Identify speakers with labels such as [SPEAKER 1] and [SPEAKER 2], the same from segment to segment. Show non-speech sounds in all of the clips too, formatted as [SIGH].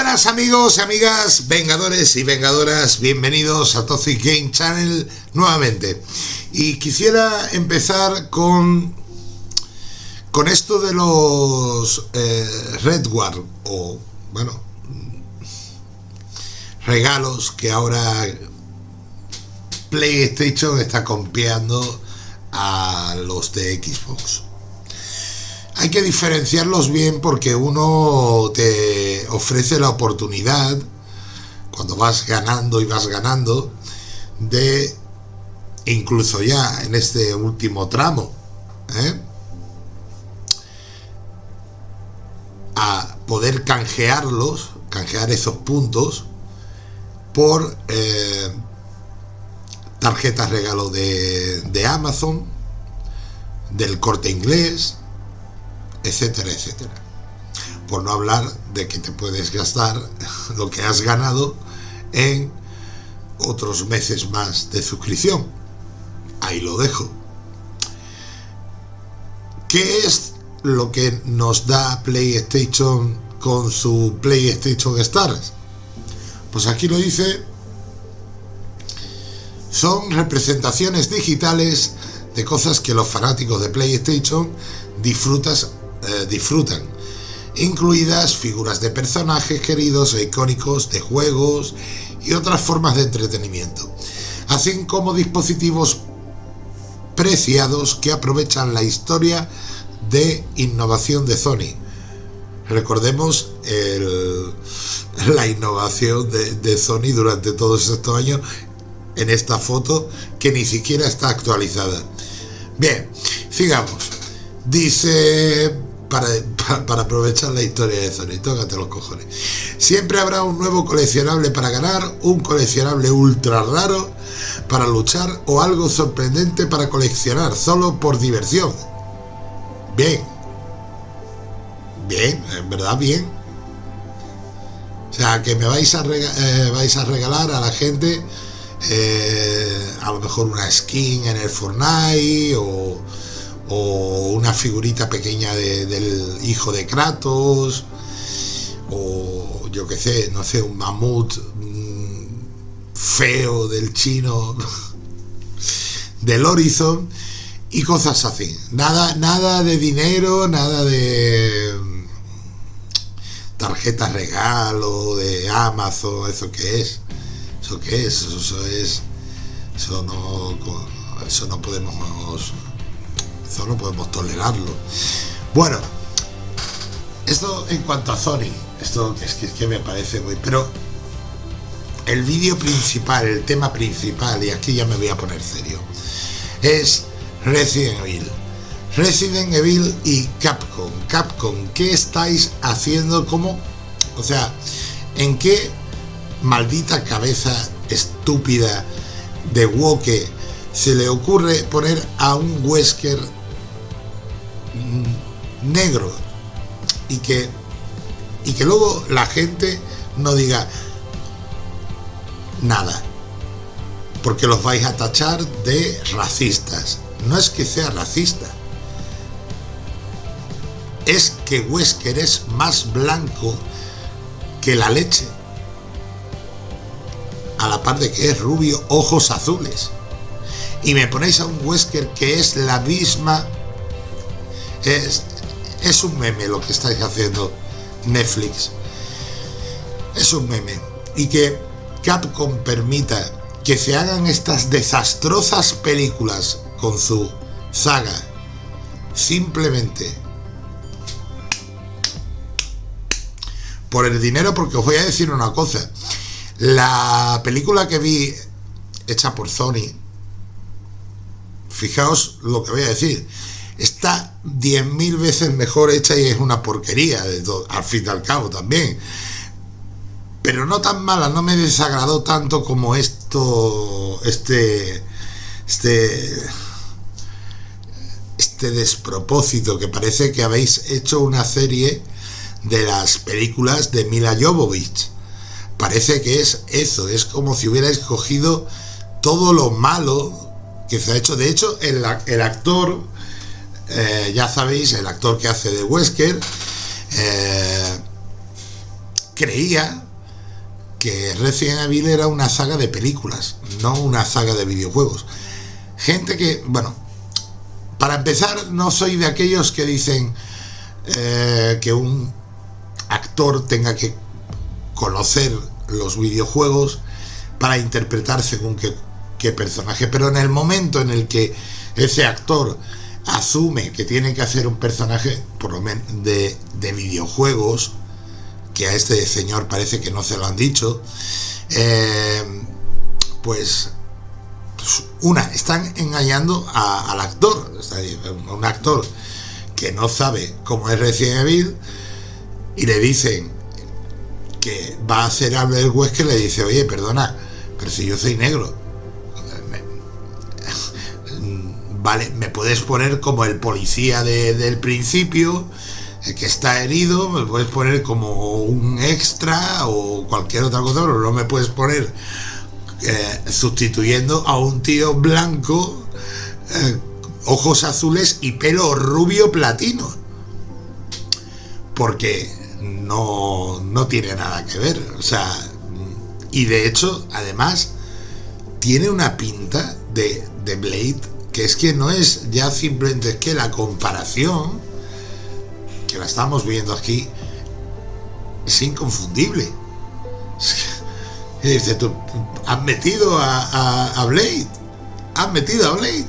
[SPEAKER 1] buenas amigos amigas, vengadores y vengadoras, bienvenidos a Toxic Game Channel nuevamente. Y quisiera empezar con, con esto de los eh, Redward, o bueno, regalos que ahora PlayStation está copiando a los de Xbox hay que diferenciarlos bien porque uno te ofrece la oportunidad, cuando vas ganando y vas ganando, de incluso ya en este último tramo, ¿eh? a poder canjearlos, canjear esos puntos por eh, tarjetas regalo de, de Amazon, del corte inglés, etcétera, etcétera. Por no hablar de que te puedes gastar [LAUGHS] lo que has ganado en otros meses más de suscripción. Ahí lo dejo. ¿Qué es lo que nos da PlayStation con su PlayStation Stars? Pues aquí lo dice, son representaciones digitales de cosas que los fanáticos de PlayStation disfrutas, eh, disfrutan, incluidas figuras de personajes queridos e icónicos de juegos y otras formas de entretenimiento, así como dispositivos preciados que aprovechan la historia de innovación de Sony. Recordemos la innovación de, de Sony durante todos estos años en esta foto que ni siquiera está actualizada. Bien, sigamos. Dice para, para, aprovechar la historia de Sony. Tócate los cojones. Siempre habrá un nuevo coleccionable para ganar, un coleccionable ultra raro para luchar o algo sorprendente para coleccionar, solo por diversión. Bien. Bien, en verdad bien. O sea, que me vais a, eh, vais a regalar a la gente eh, a lo mejor una skin en el Fortnite o o una figurita pequeña del hijo de Kratos, o yo que sé, no sé, un mamut mm, feo del chino [LAUGHS] del Horizon y cosas así. Nada, nada de dinero, nada de mm, tarjetas regalo, de Amazon, eso que es. Eso que es, eso, es. Eso no, eso no podemos eso no podemos tolerarlo. Bueno, esto en cuanto a Sony, esto es que, es que me parece muy... Pero el vídeo principal, el tema principal, y aquí ya me voy a poner serio, es Resident Evil. Resident Evil y Capcom. Capcom, ¿qué estáis haciendo? ¿Cómo? O sea, ¿en qué maldita cabeza estúpida de Woke se le ocurre poner a un Wesker negro. Y que y que luego la gente no diga nada. Porque los vais a tachar de racistas. No es que sea racista. Es que Wesker es más blanco que la leche. A la par de que es rubio ojos azules. Y me ponéis a un Wesker que es la misma es, es un meme lo que estáis haciendo Netflix. Es un meme. Y que Capcom permita que se hagan estas desastrosas películas con su saga simplemente por el dinero porque os voy a decir una cosa la película que vi hecha por Sony fijaos lo que voy a decir está 10.000 veces mejor hecha y es una porquería, al fin y al cabo también. Pero no tan mala, no me desagradó tanto como esto, este, este, este despropósito que parece que habéis hecho una serie de las películas de Mila Jovovich. Parece que es eso, es como si hubierais cogido todo lo malo que se ha hecho. De hecho, el, el actor eh, ya sabéis, el actor que hace de Wesker, eh, creía que Resident Evil era una saga de películas, no una saga de videojuegos. Gente que, bueno, para empezar, no soy de aquellos que dicen eh, que un actor tenga que conocer los videojuegos para interpretar según qué, qué personaje, pero en el momento en el que ese actor asume que tiene que hacer un personaje por lo menos de, de videojuegos, que a este señor parece que no se lo han dicho, eh, pues, pues, una, están engañando al actor, un actor que no sabe cómo es Resident Evil y le dicen que va a hacer Albert que le dice, oye, perdona, pero si yo soy negro, vale, me puedes poner como el policía del principio, que está herido, me puedes poner como un extra o cualquier otra cosa, pero no me puedes poner eh, sustituyendo a un tío blanco, eh, ojos azules y pelo rubio platino. Porque no, no tiene nada que ver. O sea, y de hecho, además, tiene una pinta de, de Blade es que no es ya simplemente que la comparación que la estamos viendo aquí, es inconfundible. Has metido a, Blade, has metido a Blade.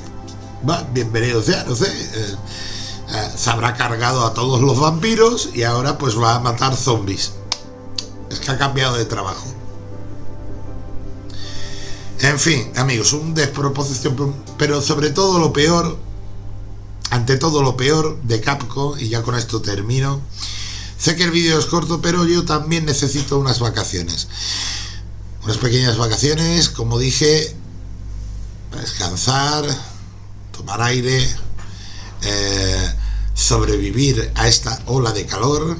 [SPEAKER 1] Va, bienvenido sea, no sé. Eh, eh, se habrá cargado a todos los vampiros y ahora pues va a matar zombies. Es que ha cambiado de trabajo. En fin, amigos, un despropósito, pero sobre todo lo peor ante todo lo peor de Capcom, y ya con esto termino, sé que el vídeo es corto, pero yo también necesito unas vacaciones. Unas pequeñas vacaciones, como dije, descansar, tomar aire, eh, sobrevivir a esta ola de calor,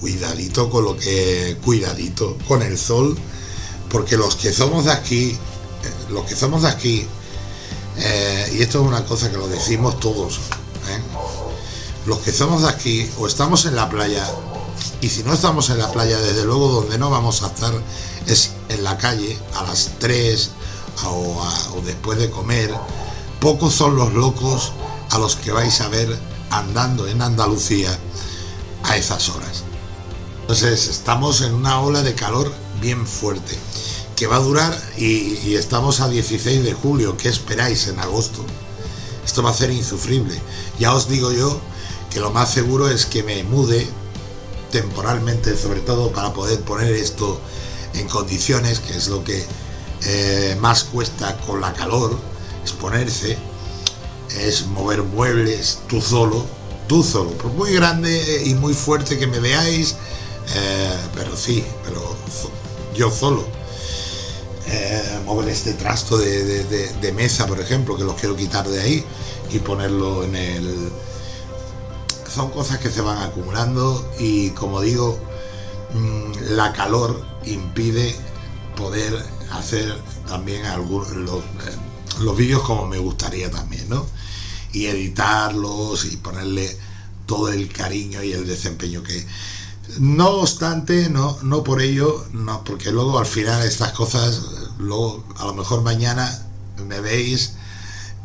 [SPEAKER 1] cuidadito con lo que, cuidadito con el sol, porque los que somos de aquí, los que somos de aquí, eh, y esto es una cosa que lo decimos todos. ¿eh? Los que estamos aquí o estamos en la playa, y si no estamos en la playa, desde luego donde no vamos a estar es en la calle a las 3 o, o después de comer. Pocos son los locos a los que vais a ver andando en Andalucía a esas horas. Entonces estamos en una ola de calor bien fuerte que va a durar y, estamos a 16 de julio. ¿Qué esperáis en agosto? Esto va a ser insufrible. Ya os digo yo que lo más seguro es que me mude temporalmente, sobre todo para poder poner esto en condiciones, que es lo que eh, más cuesta con la calor, es ponerse, es mover muebles tú solo, tú solo, por muy grande y muy fuerte que me veáis, eh, pero sí, pero yo solo eh, mover este trasto de, mesa, por ejemplo, que los quiero quitar de ahí y ponerlo en el... Son cosas que se van acumulando y como digo, mm, la calor impide poder hacer también algunos los, eh, los vídeos como me gustaría también, ¿no? Y editarlos y ponerle todo el cariño y el desempeño que, no obstante, no, no por ello, no, porque luego al final estas cosas, luego a lo mejor mañana me veis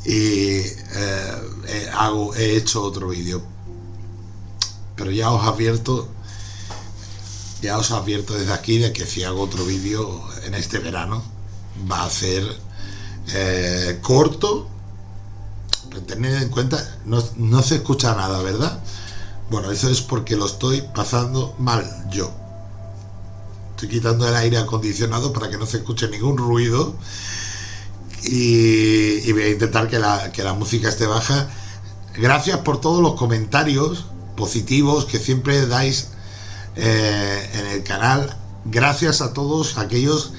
[SPEAKER 1] y eh, hago, he hecho otro vídeo. Pero ya os advierto, ya os advierto desde aquí de que si hago otro vídeo en este verano, va a ser eh, corto, pero tened en cuenta, no, no se escucha nada, ¿verdad? Bueno, eso es porque lo estoy pasando mal yo. Estoy quitando el aire acondicionado para que no se escuche ningún ruido. Y, voy a intentar que la, música esté baja. Gracias por todos los comentarios positivos que siempre dais eh, en el canal. Gracias a todos aquellos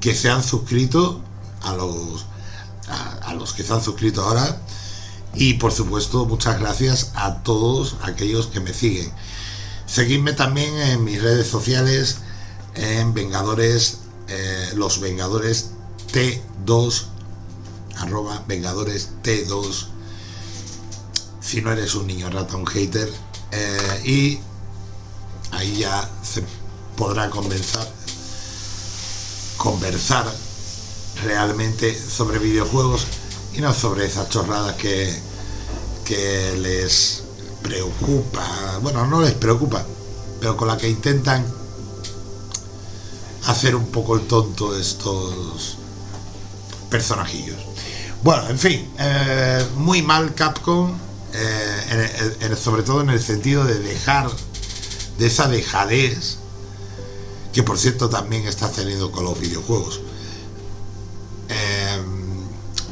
[SPEAKER 1] que se han suscrito, a los, a los que se han suscrito ahora y por supuesto muchas gracias a todos aquellos que me siguen. Seguidme también en mis redes sociales, en Vengadores, eh, los Vengadores T2, arroba Vengadores T2, si no eres un niño rata, un hater, eh, y ahí ya podrá conversar, conversar realmente sobre videojuegos y no sobre esas chorradas que, que les preocupa, bueno, no les preocupa, pero con la que intentan hacer un poco el tonto estos personajillos. Bueno, en fin, eh, muy mal Capcom, eh, sobre todo en el sentido de dejar de esa dejadez que por cierto también está teniendo con los videojuegos.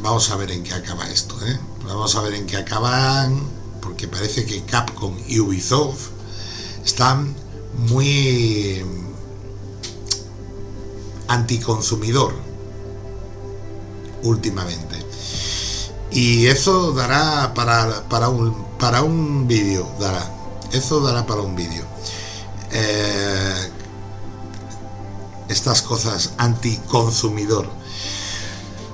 [SPEAKER 1] Eh, vamos a ver en qué acaba esto, vamos a ver en qué acaban, porque parece que Capcom y Ubisoft están muy anticonsumidor últimamente. Y eso dará para, para un, para un vídeo, dará. Eso dará para un vídeo. Eh, estas cosas anticonsumidor.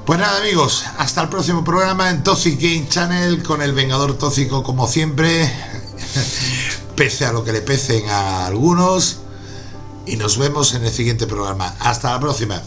[SPEAKER 1] Pues nada amigos, hasta el próximo programa en Toxic Game Channel con el Vengador Tóxico como siempre, [LAUGHS] pese a lo que le pesen a algunos. Y nos vemos en el siguiente programa. Hasta la próxima.